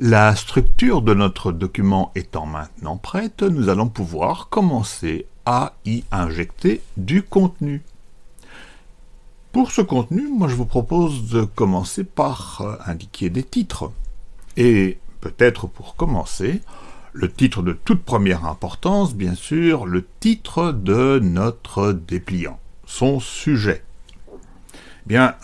La structure de notre document étant maintenant prête, nous allons pouvoir commencer à y injecter du contenu. Pour ce contenu, moi je vous propose de commencer par euh, indiquer des titres. Et peut-être pour commencer, le titre de toute première importance, bien sûr, le titre de notre dépliant, son sujet. Bien,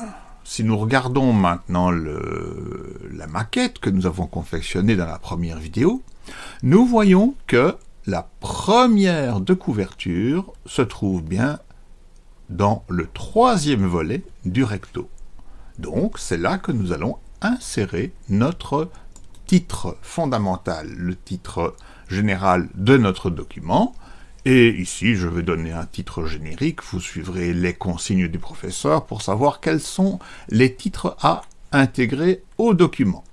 si nous regardons maintenant la maquette que nous avons confectionnée dans la première vidéo, nous voyons que la première de couverture se trouve bien dans le troisième volet du recto. Donc, c'est là que nous allons insérer notre titre fondamental, le titre général de notre document, et ici, je vais donner un titre générique, vous suivrez les consignes du professeur pour savoir quels sont les titres à intégrer au document.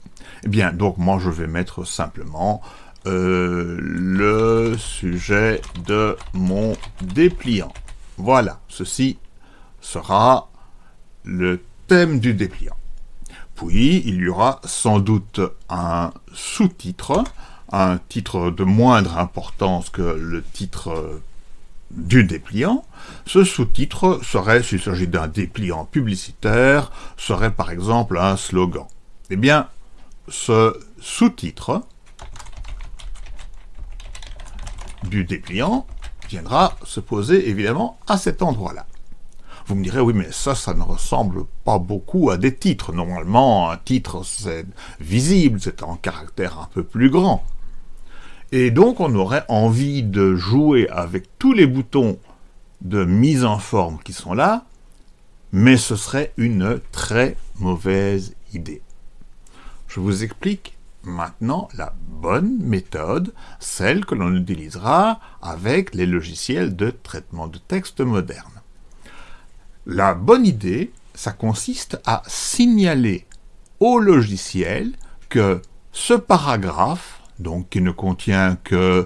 Eh bien, donc moi je vais mettre simplement euh, le sujet de mon dépliant. Voilà, ceci sera le thème du dépliant. Puis, il y aura sans doute un sous-titre, un titre de moindre importance que le titre du dépliant, ce sous-titre serait, s'il s'agit d'un dépliant publicitaire, serait par exemple un slogan. Eh bien, ce sous-titre du dépliant viendra se poser évidemment à cet endroit-là. Vous me direz, oui, mais ça, ça ne ressemble pas beaucoup à des titres. Normalement, un titre, c'est visible, c'est en caractère un peu plus grand. Et donc on aurait envie de jouer avec tous les boutons de mise en forme qui sont là, mais ce serait une très mauvaise idée. Je vous explique maintenant la bonne méthode, celle que l'on utilisera avec les logiciels de traitement de texte modernes. La bonne idée, ça consiste à signaler au logiciel que ce paragraphe donc qui ne contient que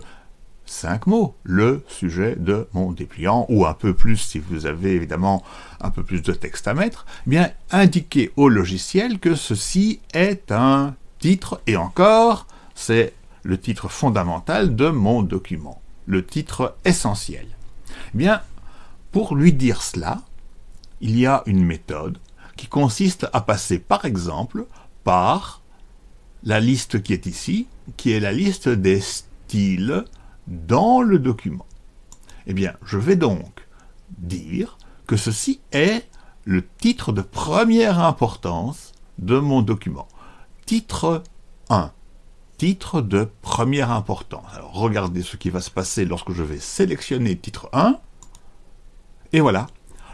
cinq mots, le sujet de mon dépliant, ou un peu plus si vous avez évidemment un peu plus de texte à mettre, eh bien indiquez au logiciel que ceci est un titre, et encore, c'est le titre fondamental de mon document, le titre essentiel. Eh bien, pour lui dire cela, il y a une méthode qui consiste à passer par exemple par la liste qui est ici, qui est la liste des styles dans le document. Eh bien, je vais donc dire que ceci est le titre de première importance de mon document. Titre 1. Titre de première importance. Alors, regardez ce qui va se passer lorsque je vais sélectionner titre 1. Et voilà,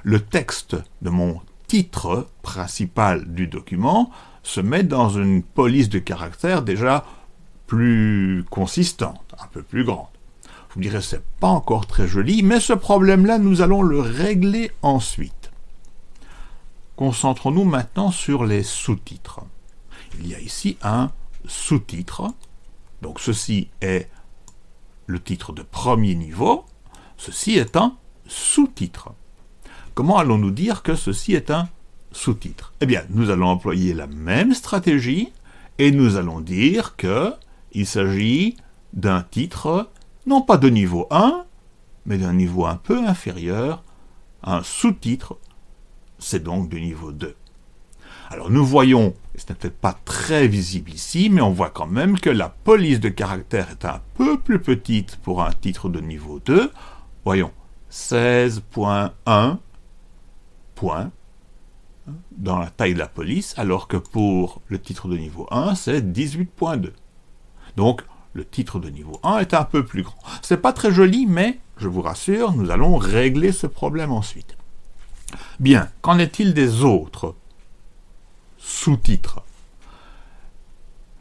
le texte de mon titre principal du document se met dans une police de caractères déjà plus consistante, un peu plus grande. Vous me direz, c'est pas encore très joli, mais ce problème-là, nous allons le régler ensuite. Concentrons-nous maintenant sur les sous-titres. Il y a ici un sous-titre. Donc ceci est le titre de premier niveau. Ceci est un sous-titre. Comment allons-nous dire que ceci est un sous-titre? Eh bien, nous allons employer la même stratégie et nous allons dire que il s'agit d'un titre, non pas de niveau 1, mais d'un niveau un peu inférieur, un sous-titre, c'est donc du niveau 2. Alors nous voyons, ce n'est peut-être pas très visible ici, mais on voit quand même que la police de caractère est un peu plus petite pour un titre de niveau 2. Voyons, 16.1 points dans la taille de la police, alors que pour le titre de niveau 1, c'est 18.2. Donc, le titre de niveau 1 est un peu plus grand. C'est pas très joli, mais, je vous rassure, nous allons régler ce problème ensuite. Bien, qu'en est-il des autres sous-titres?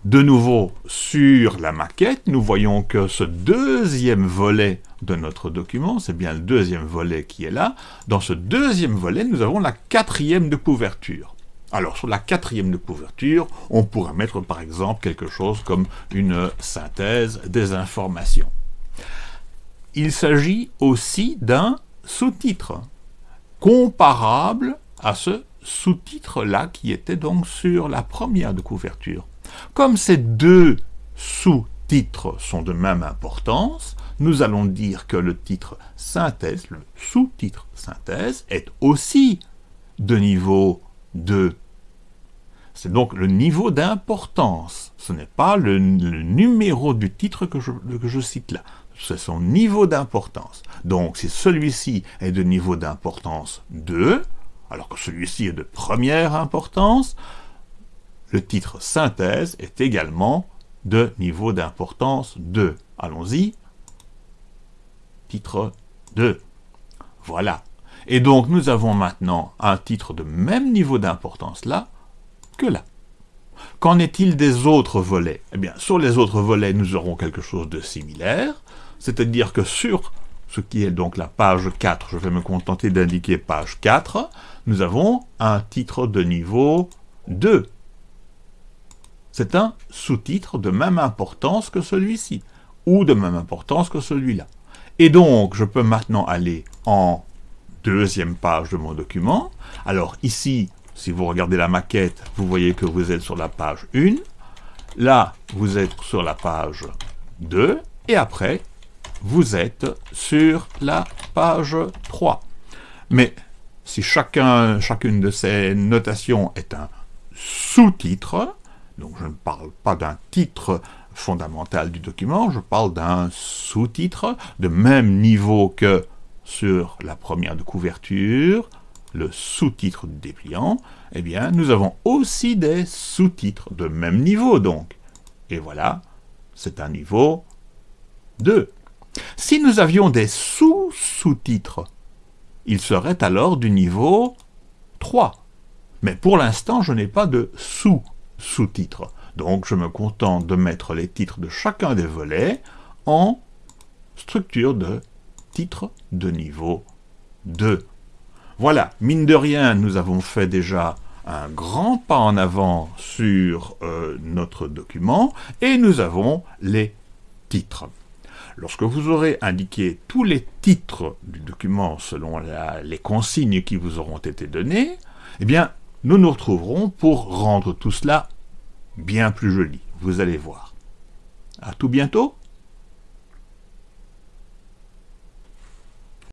De nouveau, sur la maquette, nous voyons que ce deuxième volet de notre document, c'est bien le deuxième volet qui est là, dans ce deuxième volet, nous avons la quatrième de couverture. Alors, sur la quatrième de couverture, on pourrait mettre par exemple quelque chose comme une synthèse des informations. Il s'agit aussi d'un sous-titre, comparable à ce sous-titre-là qui était donc sur la première de couverture. Comme ces deux sous-titres sont de même importance, nous allons dire que le titre synthèse, le sous-titre synthèse, est aussi de niveau 2. C'est donc le niveau d'importance. Ce n'est pas le, numéro du titre que je, que je cite là. C'est son niveau d'importance. Donc, si celui-ci est de niveau d'importance 2, alors que celui-ci est de première importance, le titre synthèse est également de niveau d'importance 2. Allons-y. Titre 2. Voilà. Et donc nous avons maintenant un titre de même niveau d'importance là que là. Qu'en est-il des autres volets? Eh bien, sur les autres volets, nous aurons quelque chose de similaire, c'est-à-dire que sur ce qui est donc la page 4, je vais me contenter d'indiquer page 4, nous avons un titre de niveau 2. C'est un sous-titre de même importance que celui-ci, ou de même importance que celui-là. Et donc, je peux maintenant aller en deuxième page de mon document. Alors ici, si vous regardez la maquette, vous voyez que vous êtes sur la page 1. Là, vous êtes sur la page 2. Et après, vous êtes sur la page 3. Mais si chacun, chacune de ces notations est un sous-titre, donc je ne parle pas d'un titre fondamental du document, je parle d'un sous-titre de même niveau que sur la première de couverture, le sous-titre du dépliant, eh bien, nous avons aussi des sous-titres de même niveau, donc. Et voilà, c'est un niveau 2. Si nous avions des sous-sous-titres, il serait alors du niveau 3. Mais pour l'instant, je n'ai pas de sous-sous-titres. Donc je me contente de mettre les titres de chacun des volets en structure de titre de niveau 2. Voilà, mine de rien, nous avons fait déjà un grand pas en avant sur euh, notre document, et nous avons les titres. Lorsque vous aurez indiqué tous les titres du document selon les consignes qui vous auront été données, eh bien, nous nous retrouverons pour rendre tout cela bien plus joli. Vous allez voir. À tout bientôt